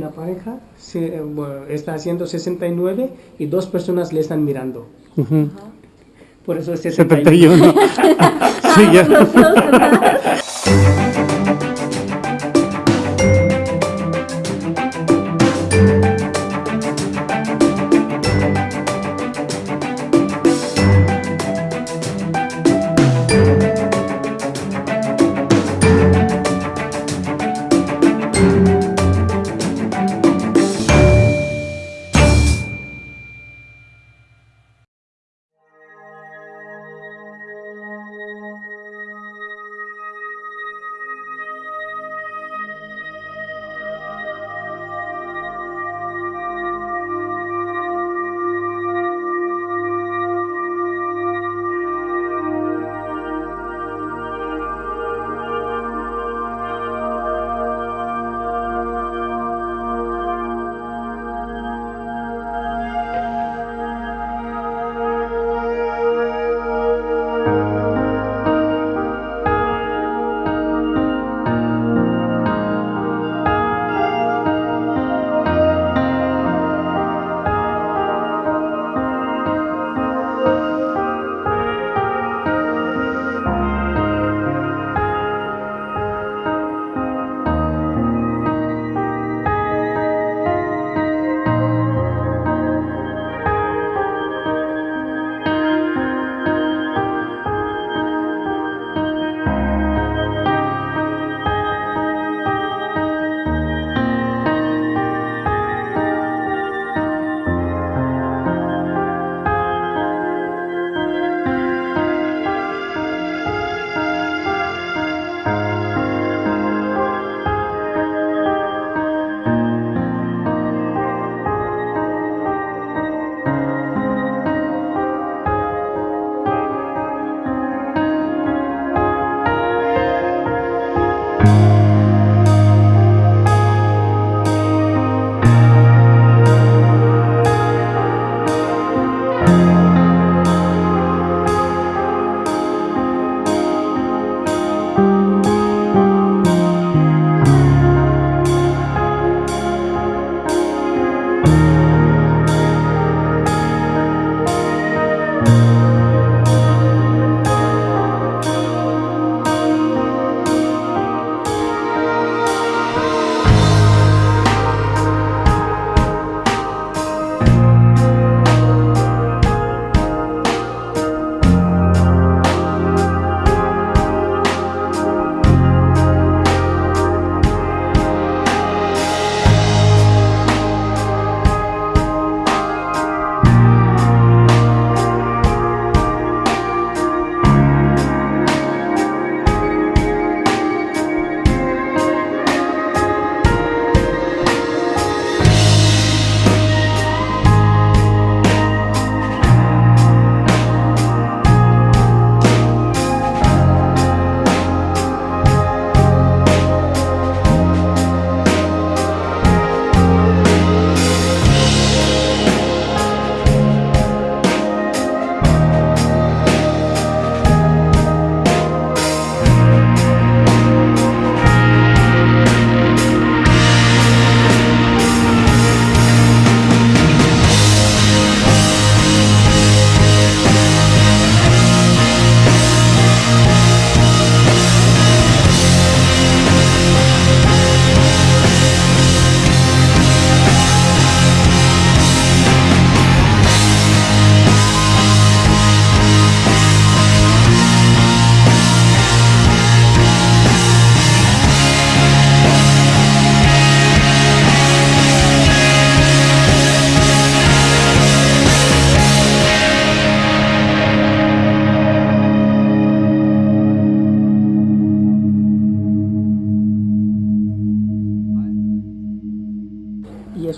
Una pareja se- eh, bueno, está haciendo 69 y dos personas le están mirando. Por eso es 71. 71. sí, ya.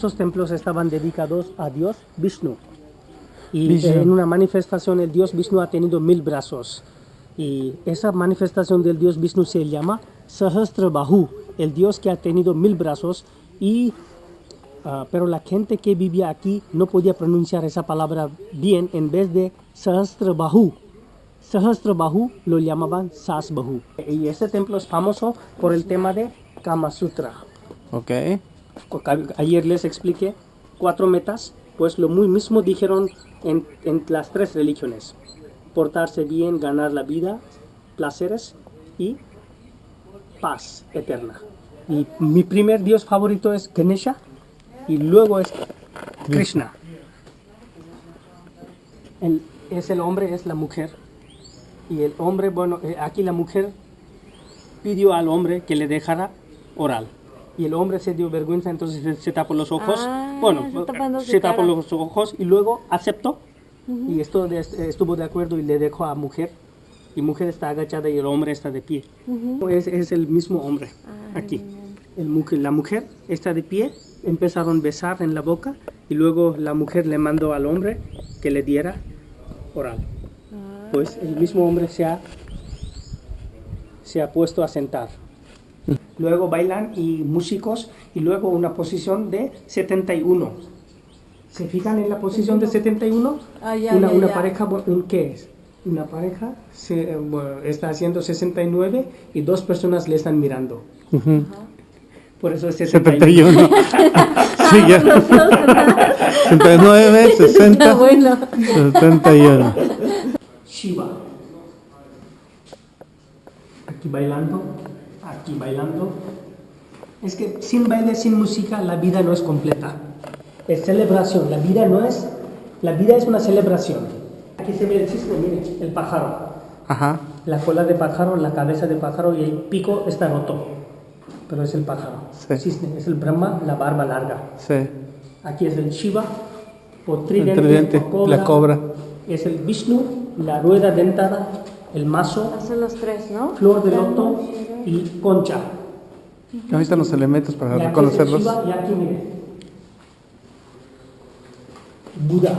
esos templos estaban dedicados a Dios Vishnu. Y Vishnu. en una manifestación el Dios Vishnu ha tenido mil brazos. Y esa manifestación del Dios Vishnu se llama Sahastra Bahu, el Dios que ha tenido mil brazos. Y, ah, pero la gente que vivía aquí no podía pronunciar esa palabra bien en vez de Sahastra Bahu. Sahastra Bahu lo llamaban Sas Bahu. Y ese templo es famoso por el tema de Kama Sutra. Ok. Ayer les expliqué cuatro metas, pues lo muy mismo dijeron en, las tres religiones. Portarse bien, ganar la vida, placeres y paz eterna. Y mi primer dios favorito es Ganesha y luego es Krishna. El- es el hombre, es la mujer. Y el hombre, bueno, eh, aquí la mujer pidió al hombre que le dejara oral. Y el hombre se dio vergüenza, entonces se, se tapó los ojos. Ah, bueno, se tapó los ojos y luego aceptó. Y esto de- estuvo de acuerdo y le dejó a mujer. Y mujer está agachada y el hombre está de pie. es, es el mismo hombre aquí. El mujer, la mujer está de pie, empezaron a besar en la boca y luego la mujer le mandó al hombre que le diera oral. Pues el mismo hombre se ha, se ha puesto a sentar. Luego bailan y músicos y luego una posición de 71. ¿Se fijan en la posición de 71? Ah, ya, una ya, una ya. pareja, un- ¿qué es? Una pareja se, eh, bueno, está haciendo 69 y dos personas le están mirando. Por eso es 71. 71. sí, ya. 69, 60, Ah, bueno. 71. Shiva. Aquí bailando, aquí bailando. Es que sin baile, sin música, la vida no es completa. Es celebración, la vida no es, la vida es una celebración. Aquí se ve el cisne, mire, el pájaro. Ajá. La cola de pájaro, la cabeza de pájaro y el pico está roto. Pero es el pájaro. Sí. Cisne, es el Brahma, la barba larga. Sí. Aquí es el Shiva, o tridente, El tridente, o la cobra. Es el Vishnu, la rueda dentada, el mazo, Son los tres, ¿no? flor de loto y concha. Ahí están los elementos para Y aquí es el reconocerlos. Shiva, y aquí mire. Buda.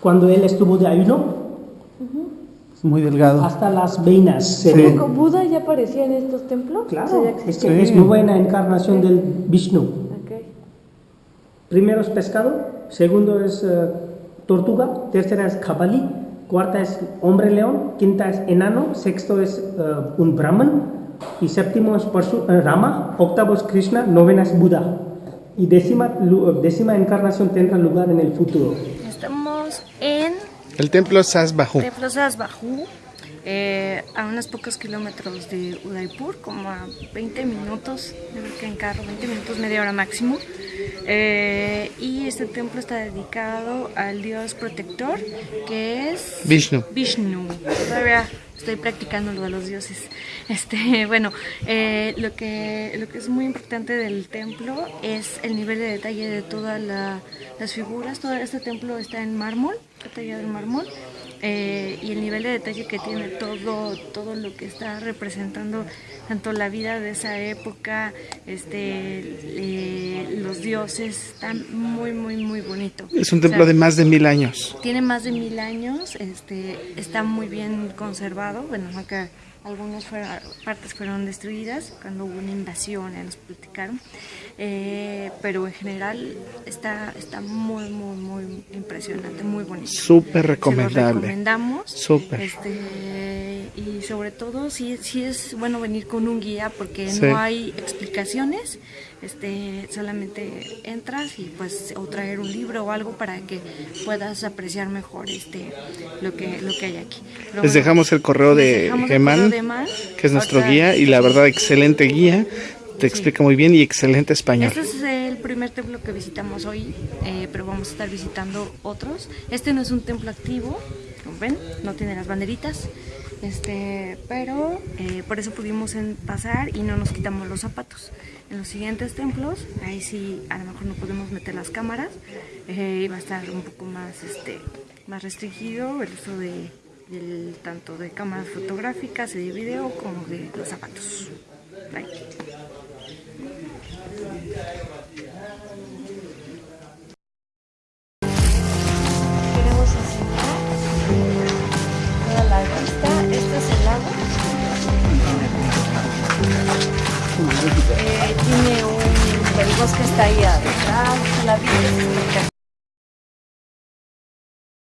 Cuando él estuvo de ayuno, Es muy delgado. hasta las veinas se Sí. ven. ¿Con ¿Buda ya aparecía en estos templos? O sea, Claro, es que es Sí. nueva encarnación del Vishnu. Ok. Primero es pescado, segundo es eh, tortuga, tercera es cabali, cuarta es hombre león, quinta es enano, sexto es eh, un brahman y séptimo es Parsu- eh, Rama, octavo es Krishna, novena es Buda y décima, lu- décima encarnación tendrá lugar en el futuro. Estamos en El templo Sasbahu. Templo eh, a unos pocos kilómetros de Udaipur, como a 20 minutos, creo que en carro, 20 minutos, media hora máximo. Eh, y este templo está dedicado al dios protector, que es Vishnu. Vishnu. Todavía estoy practicando lo de los dioses. Este, bueno, eh, lo que lo que es muy importante del templo es el nivel de detalle de todas la- las figuras. Todo este templo está en mármol, está tallado en mármol. Eh, y el nivel de detalle que tiene todo todo lo que está representando tanto la vida de esa época este eh, los dioses está muy muy muy bonito Es un O sea, templo de más de mil años. tiene más de mil años, este, está muy bien conservado, bueno, aunque algunas fueron- partes fueron destruidas cuando hubo una invasión, ya nos platicaron, eh, pero en general está, está muy, muy, muy impresionante, muy bonito. Súper Se recomendable. recomendamos. Súper. Este, y sobre todo, sí, sí es bueno venir con un guía porque Sí. no hay explicaciones. Este, solamente entras y pues o traer un libro o algo para que puedas apreciar mejor este lo que lo que hay aquí. Pero Les bueno, dejamos el correo de Eman. que es nuestro Ahorita- guía, y la verdad, excelente guía. Te explica muy bien y excelente español. Este es el primer templo que visitamos hoy, eh, pero vamos a estar visitando otros. Este no es un templo activo, como ven, no tiene las banderitas, este, pero eh, por eso pudimos pasar y no nos quitamos los zapatos. En los siguientes templos, ahí sí a lo mejor no podemos meter las cámaras, eh, va a estar un poco más, este, más restringido el uso de, tanto de cámaras fotográficas y de video como de los zapatos. Bye.